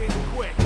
in quick.